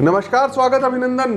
नमस्कार, स्वागत अभिनंदन।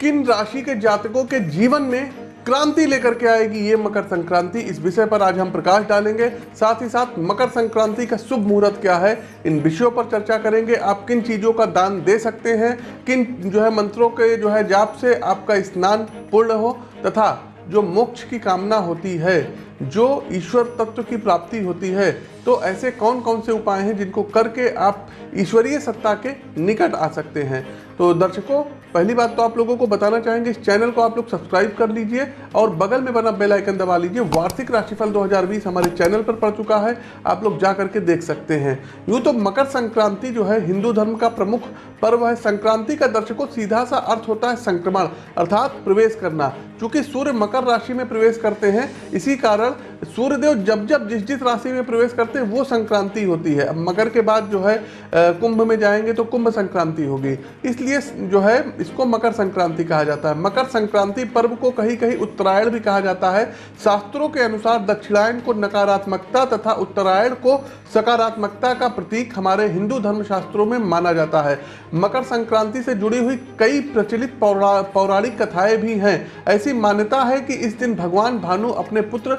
किन राशि के जातकों के जीवन में क्रांति लेकर के आएगी ये मकर संक्रांति? इस विषय पर आज हम प्रकाश डालेंगे। साथ ही साथ मकर संक्रांति का शुभ मुहूर्त क्या है? इन विषयों पर चर्चा करेंगे। आप किन चीज़ों का दान दे सकते हैं? किन जो है मंत्रों के जो है जाप से आपका स्नान पूर्ण हो? तथा जो मोक्ष की कामना होती है, जो ईश्वर तत्व की प्राप्ति होती है तो ऐसे कौन कौन से उपाय हैं जिनको करके आप ईश्वरीय सत्ता के निकट आ सकते हैं? तो दर्शकों, पहली बात तो आप लोगों को बताना चाहेंगे, इस चैनल को आप लोग सब्सक्राइब कर लीजिए और बगल में बना बेल आइकन दबा लीजिए। वार्षिक राशिफल 2020 हमारे चैनल पर पड़ चुका है, आप लोग जा करके देख सकते हैं। यूँ तो मकर संक्रांति जो है, हिंदू धर्म का प्रमुख पर्व है। संक्रांति का दर्शकों, सीधा सा अर्थ होता है संक्रमण, अर्थात प्रवेश करना। चूँकि सूर्य मकर राशि में प्रवेश करते हैं, इसी कारण सूर्यदेव जब जब जिस जिस राशि में प्रवेश करते हैं वो संक्रांति होती है। मकर के बाद जो है कुंभ में जाएँगे तो कुंभ संक्रांति होगी। इसलिए जो है इसको मकर संक्रांति कहा जाता है। मकर संक्रांति पर्व को कहीं कहीं उत्तरायण भी कहा जाता है। शास्त्रों के अनुसार दक्षिणायन को नकारात्मकता तथा उत्तरायण को सकारात्मकता का प्रतीक हमारे हिंदू धर्म शास्त्रों में माना जाता है। मकर संक्रांति से जुड़ी हुई कई प्रचलित पौरा, पौराणिक कथाएँ भी हैं। ऐसी मान्यता है कि इस दिन भगवान भानु अपने पुत्र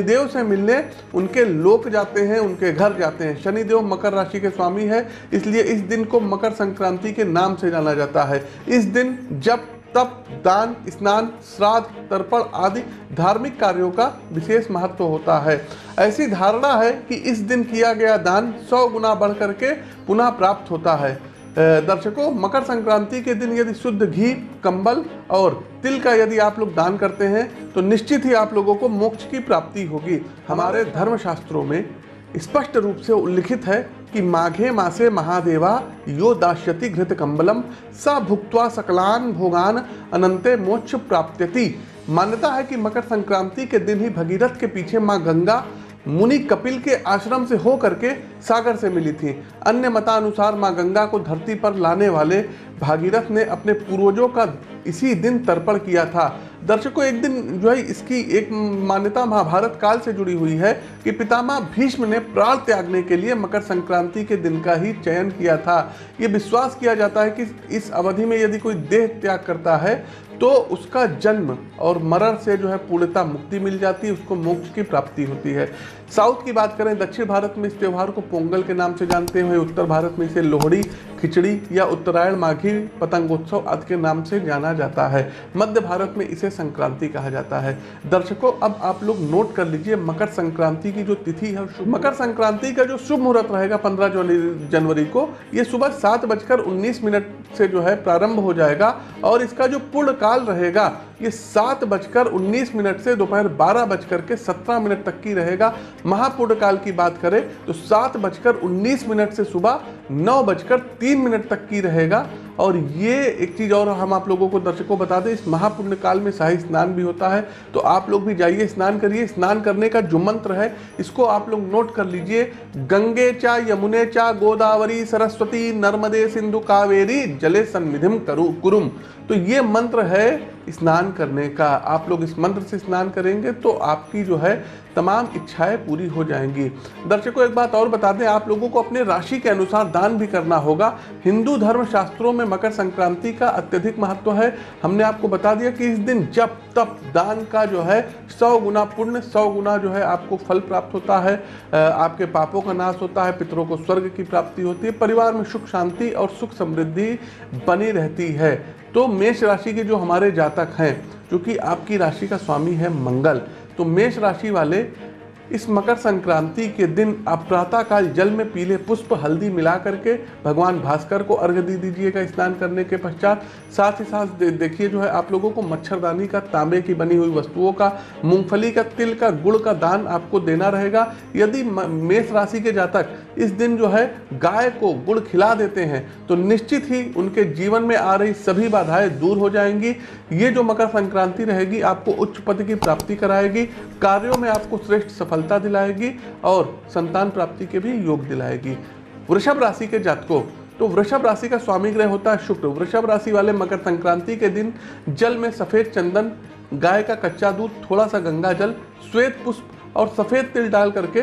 शनिदेव से मिलने उनके लोक जाते हैं, उनके घर जाते हैं। शनिदेव मकर राशि के स्वामी है, इसलिए इस दिन को मकर संक्रांति के नाम से जाना जाता है। इस दिन जब तप, दान, स्नान, श्राद्ध, तर्पण आदि धार्मिक कार्यों का विशेष महत्व होता है। ऐसी धारणा है कि इस दिन किया गया दान सौ गुना बढ़ करके पुनः प्राप्त होता है। दर्शकों, मकर संक्रांति के दिन यदि शुद्ध घी, कंबल और तिल का यदि आप लोग दान करते हैं तो निश्चित ही आप लोगों को मोक्ष की प्राप्ति होगी। हमारे धर्मशास्त्रों में स्पष्ट रूप से उल्लिखित है कि माघे मासे महादेवा यो दाश्यति घृत कंबलम, स भुक्त्वा सकलान भोगान अनंते मोक्ष प्राप्त्यति। मान्यता है कि मकर संक्रांति के दिन ही भगीरथ के पीछे माँ गंगा मुनि कपिल के आश्रम से होकर के सागर से मिली थी। अन्य मतानुसार माँ गंगा को धरती पर लाने वाले भागीरथ ने अपने पूर्वजों का इसी दिन तर्पण किया था। दर्शकों, एक दिन जो है, इसकी एक मान्यता महाभारत काल से जुड़ी हुई है कि पितामह भीष्म ने प्राण त्यागने के लिए मकर संक्रांति के दिन का ही चयन किया था। ये विश्वास किया जाता है कि इस अवधि में यदि कोई देह त्याग करता है तो उसका जन्म और मरण से जो है पूर्णता मुक्ति मिल जाती है, उसको मोक्ष की प्राप्ति होती है। साउथ की बात करें, दक्षिण भारत में इस त्यौहार को पोंगल के नाम से जानते हैं, उत्तर भारत में इसे लोहड़ी, खिचड़ी या उत्तरायण, माघी पतंगोत्सव आदि के नाम से जाना जाता है। मध्य भारत में इसे संक्रांति कहा जाता है। दर्शकों, अब आप लोग नोट कर लीजिए मकर संक्रांति की जो तिथि है मकर संक्रांति का जो शुभ मुहूर्त रहेगा पंद्रह जनवरी को, ये सुबह सात बजकर उन्नीस मिनट से जो है प्रारंभ हो जाएगा और इसका जो पूर्ण रहेगा। ये सात बजकर उन्नीस मिनट से दोपहर बारह बजकर के सत्रह मिनट तक की रहेगा। महापूर्ण काल की बात करें तो सात बजकर उन्नीस मिनट से सुबह नौ बजकर तीन मिनट तक की रहेगा। और ये एक चीज़ और हम आप लोगों को दर्शकों बता दें, इस महापुण्य काल में शाही स्नान भी होता है। तो आप लोग भी जाइए, स्नान करिए। स्नान करने का जो मंत्र है, इसको आप लोग नोट कर लीजिए। गंगे चा यमुने चा गोदावरी सरस्वती नर्मदे सिंधु कावेरी जले सन्निधिम करु कुरुम। तो ये मंत्र है स्नान करने का, आप लोग इस मंत्र से स्नान करेंगे तो आपकी जो है तमाम इच्छाएँ पूरी हो जाएँगी। दर्शकों, एक बात और बता दें, आप लोगों को अपने राशि के अनुसार दान भी करना होगा। हिंदू धर्म शास्त्रों में मकर संक्रांति का अत्यधिक महत्व है। हमने आपको बता दिया कि इस दिन जब तब दान का जो है सौ गुना पुण्य, सौ गुना जो है आपको फल प्राप्त होता है। आपके पापों का नाश होता है, पितरों को स्वर्ग की प्राप्ति होती है, परिवार में सुख शांति और सुख समृद्धि बनी रहती है। तो मेष राशि के जो हमारे जातक हैं क्योंकि आपकी राशि का स्वामी है मंगल तो मेष राशि वाले इस मकर संक्रांति के दिन आप प्रातःकाल जल में पीले पुष्प हल्दी मिला करके भगवान भास्कर को अर्घ दे दीजिएगा स्नान करने के पश्चात। साथ ही साथ देखिए जो है, आप लोगों को मच्छरदानी का, तांबे की बनी हुई वस्तुओं का, मूंगफली का, तिल का, गुड़ का दान आपको देना रहेगा। यदि मेष राशि के जातक इस दिन जो है, गाय को गुड़ खिला देते हैं तो निश्चित ही उनके जीवन में आ रही सभी बाधाएँ दूर हो जाएँगी। ये जो मकर संक्रांति रहेगी, आपको उच्च पद की प्राप्ति कराएगी। कार्यों में आपको श्रेष्ठ सफलता दिलाएगी और संतान प्राप्ति के भी योग दिलाएगी। वृषभ राशि के जातकों तो वृषभ राशि का स्वामी ग्रह होता है शुक्र। वृषभ राशि वाले मकर संक्रांति के दिन जल में सफ़ेद चंदन, गाय का कच्चा दूध थोड़ा सा गंगा जल, श्वेत पुष्प और सफ़ेद तिल डाल करके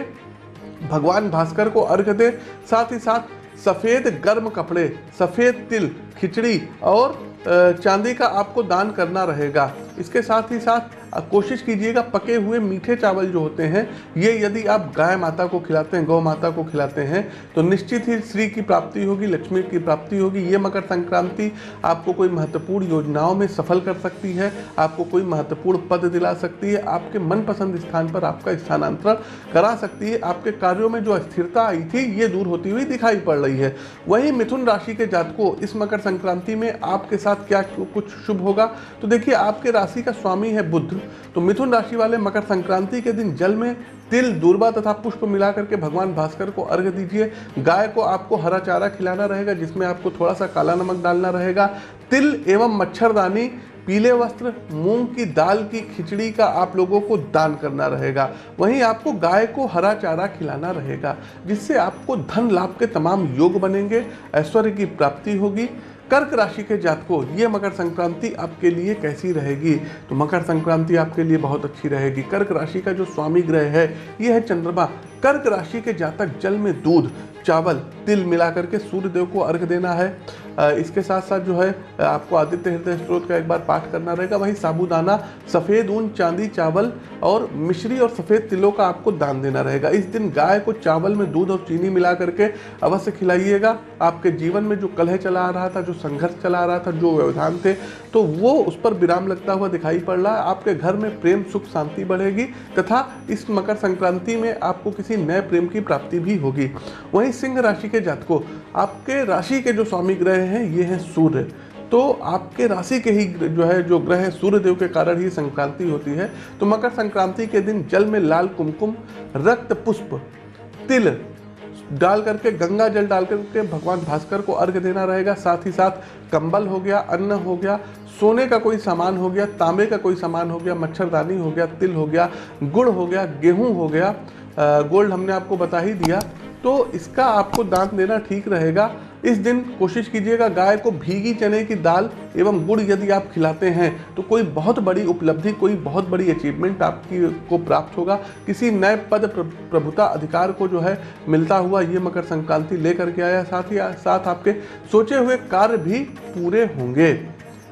भगवान भास्कर को अर्घ दे। साथ ही साथ सफ़ेद गर्म कपड़े, सफ़ेद तिल, खिचड़ी और चांदी का आपको दान करना रहेगा। इसके साथ ही साथ कोशिश कीजिएगा, पके हुए मीठे चावल जो होते हैं, ये यदि आप गाय माता को खिलाते हैं, गौ माता को खिलाते हैं तो निश्चित ही श्री की प्राप्ति होगी, लक्ष्मी की प्राप्ति होगी। ये मकर संक्रांति आपको कोई महत्वपूर्ण योजनाओं में सफल कर सकती है, आपको कोई महत्वपूर्ण पद दिला सकती है, आपके मनपसंद स्थान पर आपका स्थानांतरण करा सकती है, आपके कार्यों में जो अस्थिरता आई थी, ये दूर होती हुई दिखाई पड़ रही है। वहीं मिथुन राशि के जातकों, इस मकर संक्रांति में आपके साथ क्या कुछ शुभ होगा? तो देखिए, आपके राशि का स्वामी है बुद्ध तो मिथुन राशि वाले मकर संक्रांति के दिन जल में तिल, दूरबा तथा पुष्प मिला करके भगवान भास्कर को अर्घ दीजिए। गाय को आपको हरा चारा खिलाना रहेगा, जिसमें आपको थोड़ा सा काला नमक डालना रहेगा। तिल एवं मच्छरदानी, पीले वस्त्र, मूंग की दाल की खिचड़ी का आप लोगों को दान करना रहेगा। वहीं आपको गाय को हरा चारा खिलाना रहेगा, जिससे आपको धन लाभ के तमाम योग बनेंगे, ऐश्वर्य की प्राप्ति होगी। कर्क राशि के जातकों, ये मकर संक्रांति आपके लिए कैसी रहेगी? तो मकर संक्रांति आपके लिए बहुत अच्छी रहेगी। कर्क राशि का जो स्वामी ग्रह है, ये है चंद्रमा। कर्क राशि के जातक जल में दूध चावल, तिल मिला करके सूर्य देव को अर्घ देना है। इसके साथ साथ जो है आपको आदित्य हृदय स्त्रोत का एक बार पाठ करना रहेगा। वहीं साबुदाना, सफ़ेद ऊन, चांदी चावल और मिश्री और सफ़ेद तिलों का आपको दान देना रहेगा। इस दिन गाय को चावल में दूध और चीनी मिला करके अवश्य खिलाइएगा। आपके जीवन में जो कलह चला आ रहा था, जो संघर्ष चला आ रहा था, जो व्यवधान थे तो वो उस पर विराम लगता हुआ दिखाई पड़ रहा है। आपके घर में प्रेम, सुख, शांति बढ़ेगी तथा इस मकर संक्रांति में आपको किसी नए प्रेम की प्राप्ति भी होगी। वहीं सिंह राशि के जातकों, आपके राशि के जो स्वामी ग्रह हैं, ये हैं सूर्य। तो आपके राशि के ही जो है, जो ग्रह सूर्य देव के कारण ही संक्रांति होती है। तो मकर संक्रांति के दिन जल में लाल कुमकुम, रक्त पुष्प, तिल डाल करके, गंगा जल डाल करके भगवान भास्कर को अर्घ देना रहेगा। साथ ही साथ कंबल हो गया, अन्न हो गया, सोने का कोई सामान हो गया, तांबे का कोई सामान हो गया, मच्छरदानी हो गया, तिल हो गया, गुड़ हो गया, गेहूँ हो गया। गोल्ड हमने आपको बता ही दिया। तो इसका आपको दान देना ठीक रहेगा। इस दिन कोशिश कीजिएगा गाय को भीगी चने की दाल एवं गुड़ यदि आप खिलाते हैं तो कोई बहुत बड़ी उपलब्धि, कोई बहुत बड़ी अचीवमेंट आपकी को प्राप्त होगा। किसी नए पद प्रभुता अधिकार को जो है मिलता हुआ ये मकर संक्रांति लेकर के आया। साथ ही, साथ आपके सोचे हुए कार्य भी पूरे होंगे।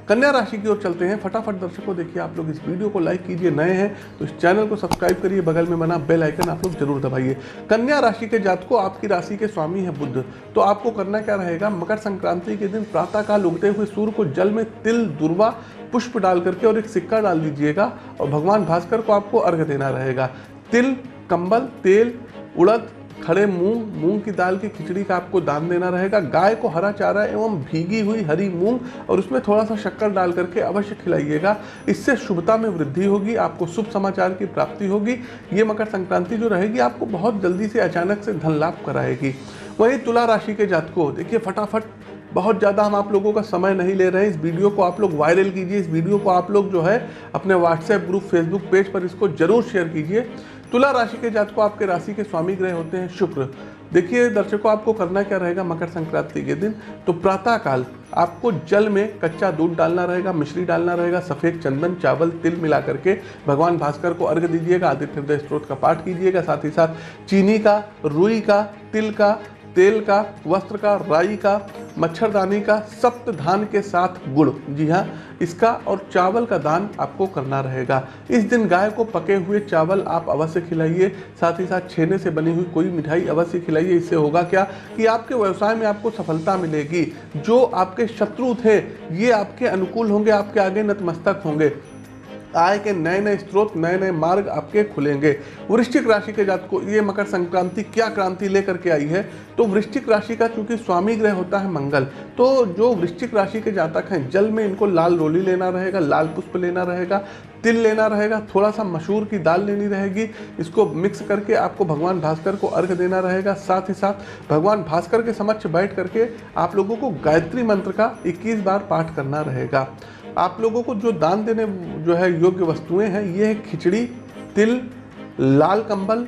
कन्या राशि की ओर चलते हैं। फटाफट दर्शकों, देखिए आप लोग इस वीडियो को लाइक कीजिए, नए हैं तो इस चैनल को सब्सक्राइब करिए, बगल में बना बेल आइकन आप लोग ज़रूर दबाइए। कन्या राशि के जातकों, आपकी राशि के स्वामी है बुद्ध। तो आपको करना क्या रहेगा? मकर संक्रांति के दिन प्रातःकाल उगते हुए सूर्य को जल में तिल, दुर्वा, पुष्प डाल करके और एक सिक्का डाल दीजिएगा और भगवान भास्कर को आपको अर्घ देना रहेगा। तिल, कंबल, तेल, उड़द खड़े मूंग मूंग की दाल की खिचड़ी का आपको दान देना रहेगा। गाय को हरा चारा एवं भीगी हुई हरी मूंग और उसमें थोड़ा सा शक्कर डाल करके अवश्य खिलाइएगा। इससे शुभता में वृद्धि होगी, आपको शुभ समाचार की प्राप्ति होगी। ये मकर संक्रांति जो रहेगी, आपको बहुत जल्दी से अचानक से धन लाभ कराएगी। वहीं तुला राशि के जातकों, देखिए फटाफट, बहुत ज़्यादा हम आप लोगों का समय नहीं ले रहे हैं। इस वीडियो को आप लोग वायरल कीजिए। इस वीडियो को आप लोग जो है, अपने व्हाट्सएप ग्रुप, फेसबुक पेज पर इसको ज़रूर शेयर कीजिए। तुला राशि के जात को आपके राशि के स्वामी ग्रह होते हैं शुक्र। देखिए, दर्शकों, आपको करना क्या रहेगा? मकर संक्रांति के दिन। तो प्रातः काल आपको जल में कच्चा दूध डालना रहेगा, मिश्री डालना रहेगा, सफ़ेद चंदन, चावल, तिल मिला करके भगवान भास्कर को अर्घ दीजिएगा, आदित्य हृदय स्त्रोत का पाठ कीजिएगा, साथ ही साथ चीनी का, रुई का, तिल का, तेल का, वस्त्र का, राई का मच्छरदानी का सप्त धान के साथ गुड़। जी हाँ इसका और चावल का दान आपको करना रहेगा। इस दिन गाय को पके हुए चावल आप अवश्य खिलाइए, साथ ही साथ छेने से बनी हुई कोई मिठाई अवश्य खिलाइए। इससे होगा क्या कि आपके व्यवसाय में आपको सफलता मिलेगी। जो आपके शत्रु थे, ये आपके अनुकूल होंगे, आपके आगे नतमस्तक होंगे। आय के नए नए स्रोत नए नए मार्ग आपके खुलेंगे। वृश्चिक राशि के जात को ये मकर संक्रांति क्या क्रांति लेकर के आई है? तो वृश्चिक राशि का चूँकि स्वामी ग्रह होता है मंगल तो जो वृश्चिक राशि के जातक हैं, जल में इनको लाल रोली लेना रहेगा, लाल पुष्प लेना रहेगा, तिल लेना रहेगा थोड़ा सा मशहूर की दाल लेनी रहेगी, इसको मिक्स करके आपको भगवान भास्कर को अर्घ देना रहेगा, साथ ही साथ भगवान भास्कर के समक्ष बैठ करके आप लोगों को गायत्री मंत्र का 21 बार पाठ करना रहेगा। आप लोगों को जो दान देने, जो है योग्य वस्तुएँ हैं, ये है खिचड़ी, तिल, लाल कंबल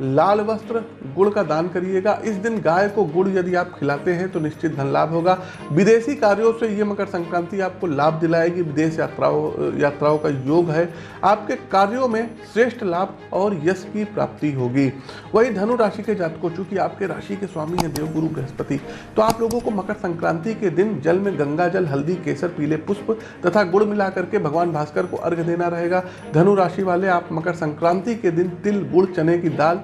लाल वस्त्र, गुड़ का दान करिएगा। इस दिन गाय को गुड़ यदि आप खिलाते हैं तो निश्चित धन लाभ होगा। विदेशी कार्यों से ये मकर संक्रांति आपको लाभ दिलाएगी। विदेश यात्राओं यात्राओं का योग है। आपके कार्यों में श्रेष्ठ लाभ और यश की प्राप्ति होगी। वही धनु राशि के जातकों, चूँकि आपके राशि के स्वामी हैं देवगुरु बृहस्पति तो आप लोगों को मकर संक्रांति के दिन जल में गंगा जल, हल्दी, केसर, पीले पुष्प तथा गुड़ मिला करके भगवान भास्कर को अर्घ देना रहेगा। धनु राशि वाले, आप मकर संक्रांति के दिन तिल, गुड़, चने की दाल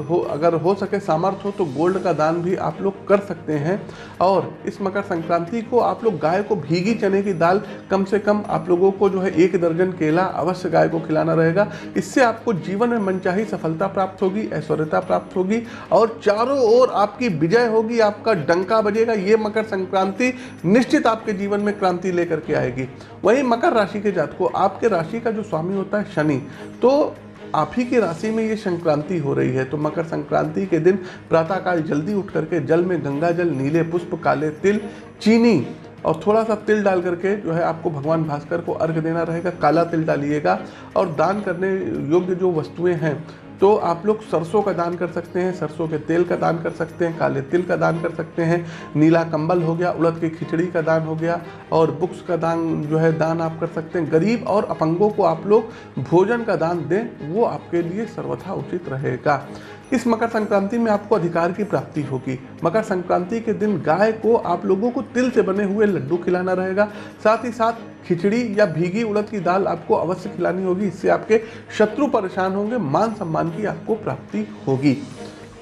हो, अगर हो सके सामर्थ्य हो तो गोल्ड का दान भी आप लोग कर सकते हैं। और इस मकर संक्रांति को आप लोग गाय को भीगी चने की दाल कम से कम आप लोगों को जो है एक दर्जन केला अवश्य गाय को खिलाना रहेगा। इससे आपको जीवन में मनचाही सफलता प्राप्त होगी, ऐश्वर्यता प्राप्त होगी और चारों ओर आपकी विजय होगी, आपका डंका बजेगा। ये मकर संक्रांति निश्चित आपके जीवन में क्रांति लेकर के आएगी। वहीं मकर राशि के जात को आपके राशि का जो स्वामी होता है शनि तो आप ही की राशि में ये संक्रांति हो रही है तो मकर संक्रांति के दिन प्रातःकाल जल्दी उठ करके जल में गंगा जल, नीले पुष्प, काले तिल, चीनी और थोड़ा सा तिल डाल करके जो है आपको भगवान भास्कर को अर्घ देना रहेगा, काला तिल डालिएगा और दान करने योग्य जो वस्तुएँ हैं तो आप लोग सरसों का दान कर सकते हैं, सरसों के तेल का दान कर सकते हैं, काले तिल का दान कर सकते हैं, नीला कंबल हो गया, उड़द की खिचड़ी का दान हो गया, और बुक्स का दान जो है, दान आप कर सकते हैं। गरीब और अपंगों को आप लोग भोजन का दान दें, वो आपके लिए सर्वथा उचित रहेगा। इस मकर संक्रांति में आपको अधिकार की प्राप्ति होगी। मकर संक्रांति के दिन गाय को आप लोगों को तिल से बने हुए लड्डू खिलाना रहेगा। साथ ही साथ खिचड़ी या भीगी उड़द की दाल आपको अवश्य खिलानी होगी। इससे आपके शत्रु परेशान होंगे, मान सम्मान की आपको प्राप्ति होगी।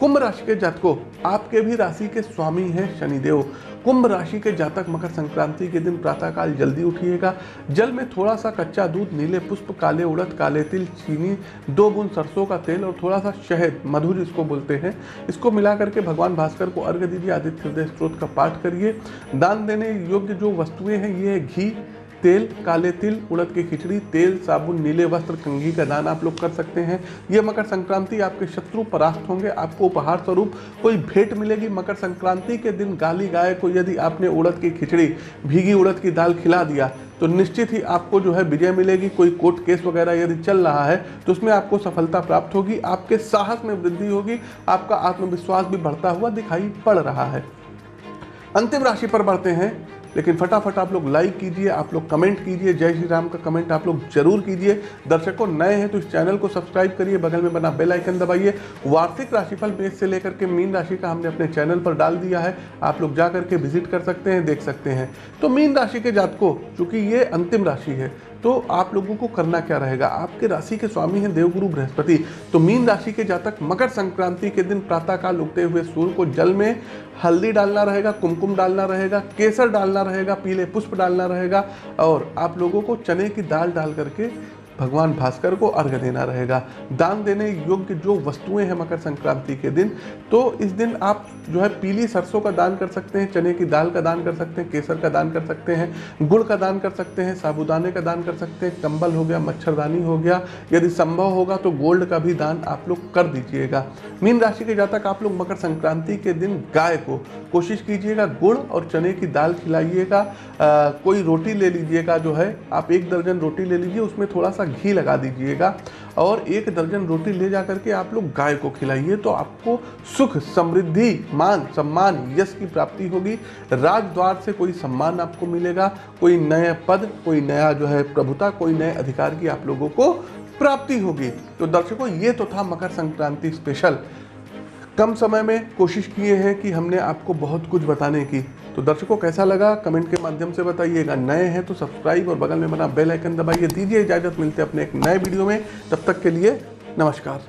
कुंभ राशि के जातकों, आपके भी राशि के स्वामी हैं शनिदेव। कुंभ राशि के जातक मकर संक्रांति के दिन प्रातःकाल जल्दी उठिएगा। जल में थोड़ा सा कच्चा दूध, नीले पुष्प, काले उड़द, काले तिल, चीनी, दो बूंद सरसों का तेल और थोड़ा सा शहद, मधुर इसको बोलते हैं। इसको मिला करके भगवान भास्कर को अर्घ्य दीजिए, आदित्य हृदय स्त्रोत का पाठ करिए। दान देने योग्य जो वस्तुएँ हैं, ये है घी। तेल, काले तिल, उड़द की खिचड़ी, तेल, साबुन, नीले वस्त्र, कंघी का दान आप लोग कर सकते हैं। ये मकर संक्रांति आपके शत्रु परास्त होंगे, आपको उपहार स्वरूप कोई भेंट मिलेगी मकर संक्रांति के दिन। गाली गाय को यदि आपने उड़द की खिचड़ी, भीगी उड़द की दाल खिला दिया तो निश्चित ही आपको जो है विजय मिलेगी। कोई कोर्ट केस वगैरह यदि चल रहा है तो उसमें आपको सफलता प्राप्त होगी, आपके साहस में वृद्धि होगी, आपका आत्मविश्वास भी बढ़ता हुआ दिखाई पड़ रहा है। अंतिम राशि पर बढ़ते हैं। लेकिन फटाफट आप लोग लाइक कीजिए, आप लोग कमेंट कीजिए, जय श्री राम का कमेंट आप लोग ज़रूर कीजिए। दर्शकों, नए हैं तो इस चैनल को सब्सक्राइब करिए, बगल में बना बेल आइकन दबाइए। वार्षिक राशिफल पेज से लेकर के मीन राशि का हमने अपने चैनल पर डाल दिया है। आप लोग जा करके विज़िट कर सकते हैं, देख सकते हैं। तो मीन राशि के जातकों, चूँकि ये अंतिम राशि है तो आप लोगों को करना क्या रहेगा? आपके राशि के स्वामी हैं देवगुरु बृहस्पति। तो मीन राशि के जातक मकर संक्रांति के दिन प्रातःकाल उगते हुए सूर्य को जल में हल्दी डालना रहेगा, कुमकुम डालना रहेगा, केसर डालना रहेगा, पीले पुष्प डालना रहेगा और आप लोगों को चने की दाल डाल करके भगवान भास्कर को अर्घ देना रहेगा। दान देने योग्य जो वस्तुएँ हैं मकर संक्रांति के दिन तो इस दिन आप जो है पीली सरसों का दान कर सकते हैं, चने की दाल का दान कर सकते हैं, केसर का दान कर सकते हैं, गुड़ का दान कर सकते हैं, साबुदाने का दान कर सकते हैं, कंबल हो गया, मच्छरदानी हो गया, यदि संभव होगा तो गोल्ड का भी दान आप लोग कर दीजिएगा। मीन राशि के जातक आप लोग मकर संक्रांति के दिन गाय को कोशिश कीजिएगा गुड़ और चने की दाल खिलाइएगा कोई रोटी ले लीजिएगा जो है, आप एक दर्जन रोटी ले लीजिए, उसमें थोड़ा सा घी लगा दीजिएगा और एक दर्जन रोटी ले जा करके आप लोग गाय को खिलाइए तो आपको सुख, समृद्धि, मान, सम्मान, यश की प्राप्ति होगी। राजद्वार से कोई सम्मान आपको मिलेगा, कोई नया पद, कोई नया जो है प्रभुता, कोई नए अधिकार की आप लोगों को प्राप्ति होगी। तो दर्शकों, ये तो था मकर संक्रांति स्पेशल। कम समय में कोशिश किए हैं कि हमने आपको बहुत कुछ बताने की। तो दर्शकों, कैसा लगा? कमेंट के माध्यम से बताइएगा नए हैं तो सब्सक्राइब और बगल में बना बेल आइकन दबाइए। दीजिए इजाज़त। मिलते अपने एक नए वीडियो में। तब तक के लिए नमस्कार।